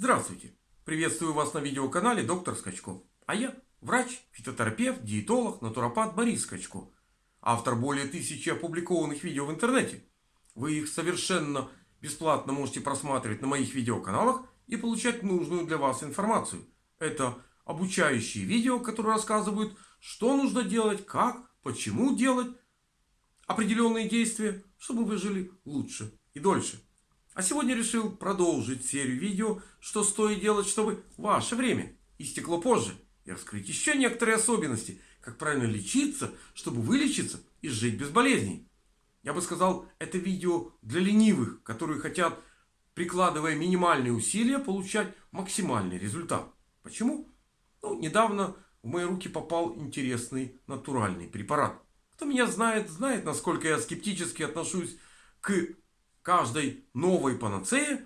Здравствуйте! Приветствую вас на видеоканале доктор Скачко. А я врач, фитотерапевт, диетолог, натуропат Борис Скачко. Автор более тысячи опубликованных видео в интернете. Вы их совершенно бесплатно можете просматривать на моих видеоканалах и получать нужную для вас информацию. Это обучающие видео, которые рассказывают, что нужно делать, как, почему делать определенные действия, чтобы вы жили лучше и дольше. А сегодня решил продолжить серию видео, что стоит делать, чтобы ваше время истекло позже. И раскрыть еще некоторые особенности, как правильно лечиться, чтобы вылечиться и жить без болезней. Я бы сказал, это видео для ленивых, которые хотят, прикладывая минимальные усилия, получать максимальный результат. Почему? Ну, недавно в мои руки попал интересный натуральный препарат. Кто меня знает, знает, насколько я скептически отношусь к каждой новой панацеи,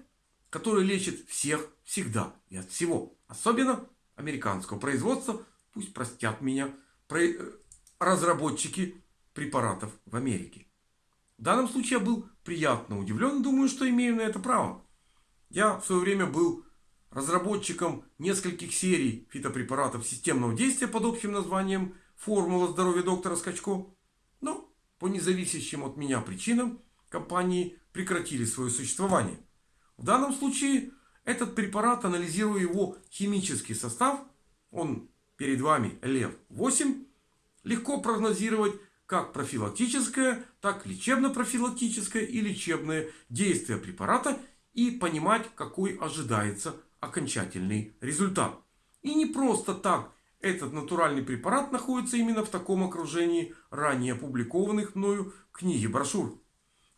которая лечит всех, всегда и от всего. Особенно американского производства. Пусть простят меня э, разработчики препаратов в Америке. В данном случае я был приятно удивлен. Думаю, что имею на это право. Я в свое время был разработчиком нескольких серий фитопрепаратов системного действия под общим названием «Формула здоровья доктора Скачко». Но по независящим от меня причинам компании прекратили свое существование. В данном случае этот препарат, анализируя его химический состав, он перед вами ЛЕВ-8, легко прогнозировать как профилактическое, так лечебно-профилактическое и лечебное действие препарата и понимать, какой ожидается окончательный результат. И не просто так этот натуральный препарат находится именно в таком окружении ранее опубликованных мною книг и брошюр.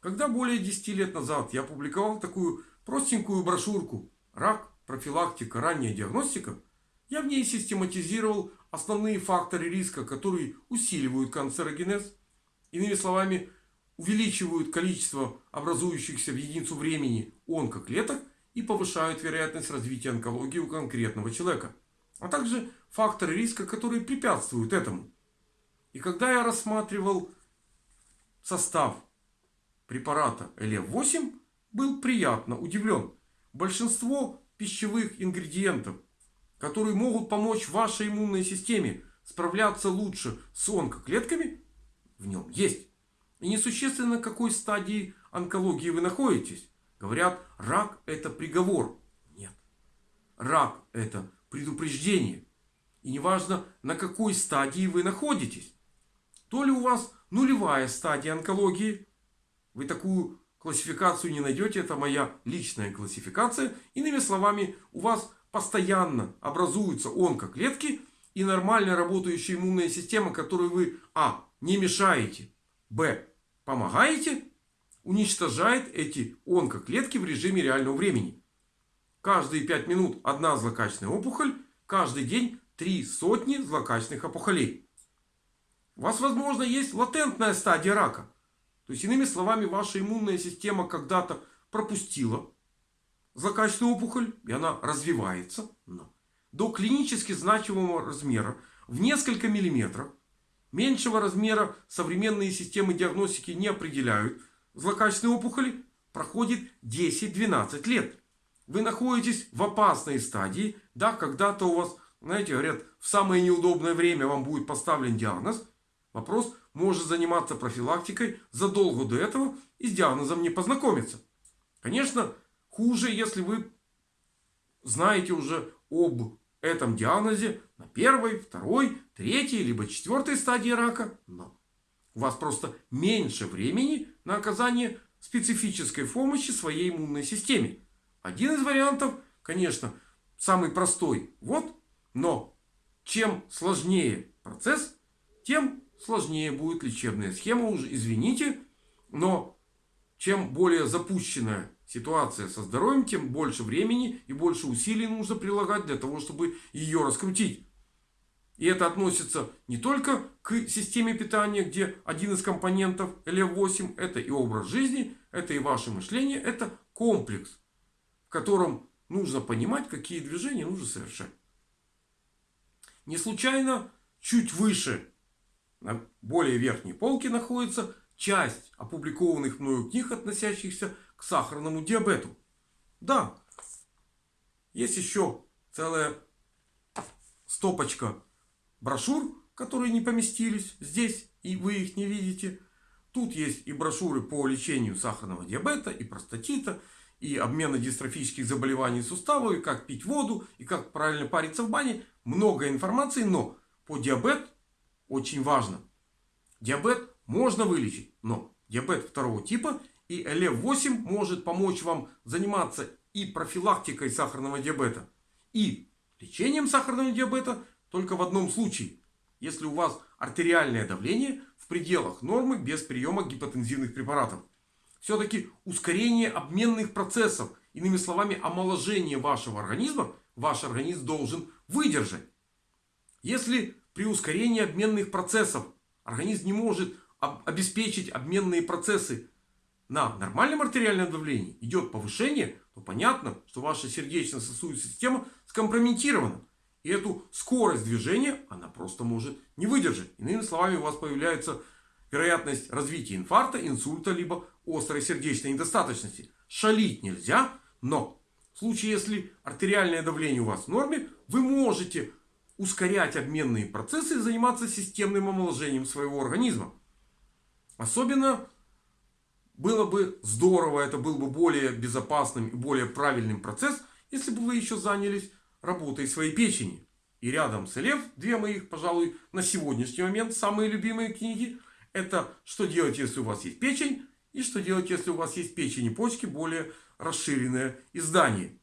Когда более 10 лет назад я опубликовал такую простенькую брошюрку «Рак, профилактика, ранняя диагностика», я в ней систематизировал основные факторы риска, которые усиливают канцерогенез. Иными словами, увеличивают количество образующихся в единицу времени онкоклеток и повышают вероятность развития онкологии у конкретного человека. А также факторы риска, которые препятствуют этому. И когда я рассматривал состав препарата ЛФ8 был приятно удивлен. Большинство пищевых ингредиентов, которые могут помочь вашей иммунной системе справляться лучше с онкоклетками, в нем есть. И несущественно, какой стадии онкологии вы находитесь. Говорят, рак это приговор. Нет. Рак это предупреждение. И неважно, на какой стадии вы находитесь. То ли у вас нулевая стадия онкологии, вы такую классификацию не найдете. Это моя личная классификация. Иными словами, у вас постоянно образуются онкоклетки и нормально работающая иммунная система, которой вы а. не мешаете, б. помогаете, уничтожает эти онкоклетки в режиме реального времени. Каждые 5 минут одна злокачественная опухоль, каждый день три сотни злокачественных опухолей. У вас, возможно, есть латентная стадия рака. То есть, иными словами, ваша иммунная система когда-то пропустила злокачественную опухоль, и она развивается но до клинически значимого размера в несколько миллиметров. Меньшего размера современные системы диагностики не определяют. Злокачественные опухоли проходит 10-12 лет. Вы находитесь в опасной стадии. Да, когда-то у вас, знаете, говорят, в самое неудобное время вам будет поставлен диагноз. Вопрос, может заниматься профилактикой задолго до этого и с диагнозом не познакомиться. Конечно, хуже, если вы знаете уже об этом диагнозе на первой, второй, третьей, либо четвертой стадии рака. Но у вас просто меньше времени на оказание специфической помощи своей иммунной системе. Один из вариантов, конечно, самый простой. Вот. Но чем сложнее процесс, тем сложнее будет лечебная схема. Уже извините, но чем более запущенная ситуация со здоровьем, тем больше времени и больше усилий нужно прилагать для того, чтобы ее раскрутить. И это относится не только к системе питания, где один из компонентов ЛФ8 это и образ жизни, это и ваше мышление, это комплекс, в котором нужно понимать, какие движения нужно совершать. Не случайно чуть выше на более верхней полке находится часть опубликованных мною книг, относящихся к сахарному диабету. Да, Есть еще целая стопочка брошюр, которые не поместились здесь, и вы их не видите. Тут есть и брошюры по лечению сахарного диабета, и простатита, и обмена дистрофических заболеваний суставов, и как пить воду, и как правильно париться в бане. Много информации, но по диабет очень важно. Диабет можно вылечить, но диабет второго типа и ЛФ8 может помочь вам заниматься и профилактикой сахарного диабета, и лечением сахарного диабета только в одном случае. Если у вас артериальное давление в пределах нормы без приема гипотензивных препаратов. Все-таки ускорение обменных процессов, иными словами омоложение вашего организма, ваш организм должен выдержать. Если при ускорении обменных процессов организм не может обеспечить обменные процессы на нормальном артериальном давлении, идет повышение, то понятно, что ваша сердечно-сосудистая система скомпрометирована. И эту скорость движения она просто может не выдержать. Иными словами, у вас появляется вероятность развития инфаркта, инсульта, либо острой сердечной недостаточности. Шалить нельзя, но в случае, если артериальное давление у вас в норме, вы можете ускорять обменные процессы и заниматься системным омоложением своего организма. Особенно было бы здорово, это был бы более безопасным и более правильным процесс, если бы вы еще занялись работой своей печени. И рядом с Элев, две моих, пожалуй, на сегодняшний момент самые любимые книги. Это «Что делать, если у вас есть печень?» и «Что делать, если у вас есть печень и почки?» более расширенное издание.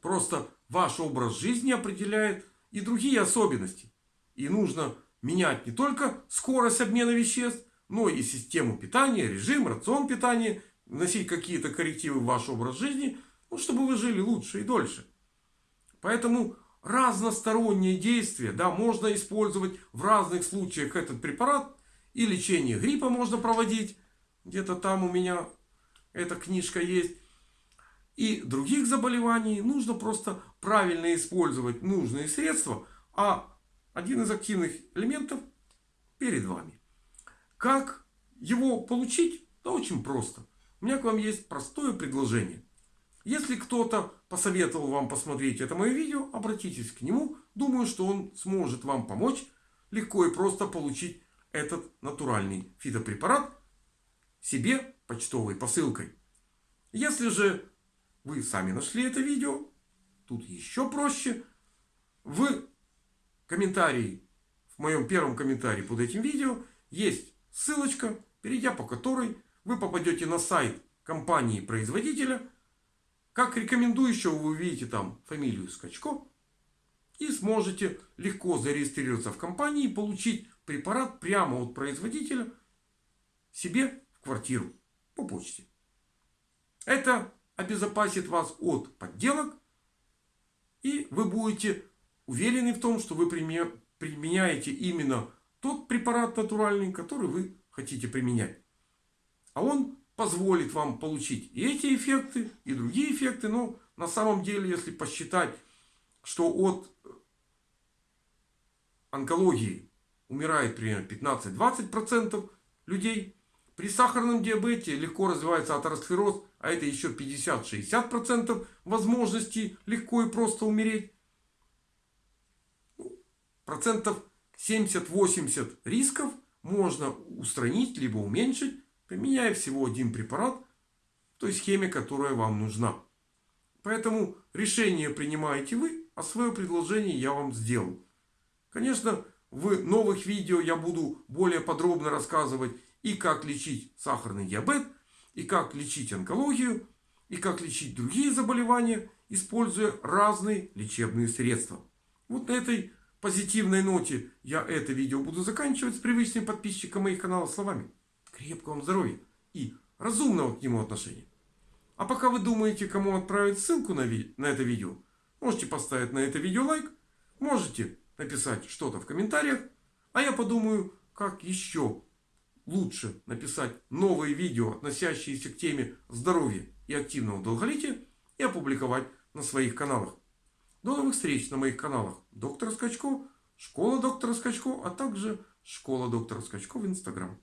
Просто ваш образ жизни определяет и другие особенности. И нужно менять не только скорость обмена веществ, но и систему питания, режим, рацион питания, вносить какие-то коррективы в ваш образ жизни, ну, чтобы вы жили лучше и дольше. Поэтому разносторонние действия да, можно использовать в разных случаях этот препарат. И лечение гриппа можно проводить. Где-то там у меня эта книжка есть. И других заболеваний нужно просто правильно использовать нужные средства. А один из активных элементов перед вами. Как его получить? Да очень просто. У меня к вам есть простое предложение. Если кто-то посоветовал вам посмотреть это мое видео, обратитесь к нему. Думаю, что он сможет вам помочь легко и просто получить этот натуральный фитопрепарат себе почтовой посылкой. Если же вы сами нашли это видео, тут еще проще. В комментарии, в моем первом комментарии под этим видео есть Ссылочка, перейдя по которой вы попадете на сайт компании-производителя. Как рекомендующего вы увидите там фамилию Скачко. И сможете легко зарегистрироваться в компании и получить препарат прямо от производителя себе в квартиру по почте. Это обезопасит вас от подделок. И вы будете уверены в том, что вы применяете именно тот препарат натуральный, который вы хотите применять. А он позволит вам получить и эти эффекты, и другие эффекты. Но на самом деле, если посчитать, что от онкологии умирает примерно 15-20% людей. При сахарном диабете легко развивается атеросклероз, а это еще 50-60% возможности легко и просто умереть. Ну, процентов 70-80 рисков можно устранить, либо уменьшить, применяя всего один препарат в той схеме, которая вам нужна. Поэтому решение принимаете вы, а свое предложение я вам сделал. Конечно, в новых видео я буду более подробно рассказывать и как лечить сахарный диабет, и как лечить онкологию, и как лечить другие заболевания, используя разные лечебные средства. Вот на этой позитивной ноте я это видео буду заканчивать с привычным подписчиком моих каналов словами. Крепкого вам здоровья и разумного к нему отношения. А пока вы думаете, кому отправить ссылку на, ви на это видео, можете поставить на это видео лайк, можете написать что-то в комментариях, а я подумаю, как еще лучше написать новые видео, относящиеся к теме здоровья и активного долголетия и опубликовать на своих каналах. До новых встреч на моих каналах Доктор Скачко, Школа доктора Скачко, а также Школа доктора Скачко в Инстаграм.